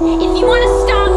If you want to stop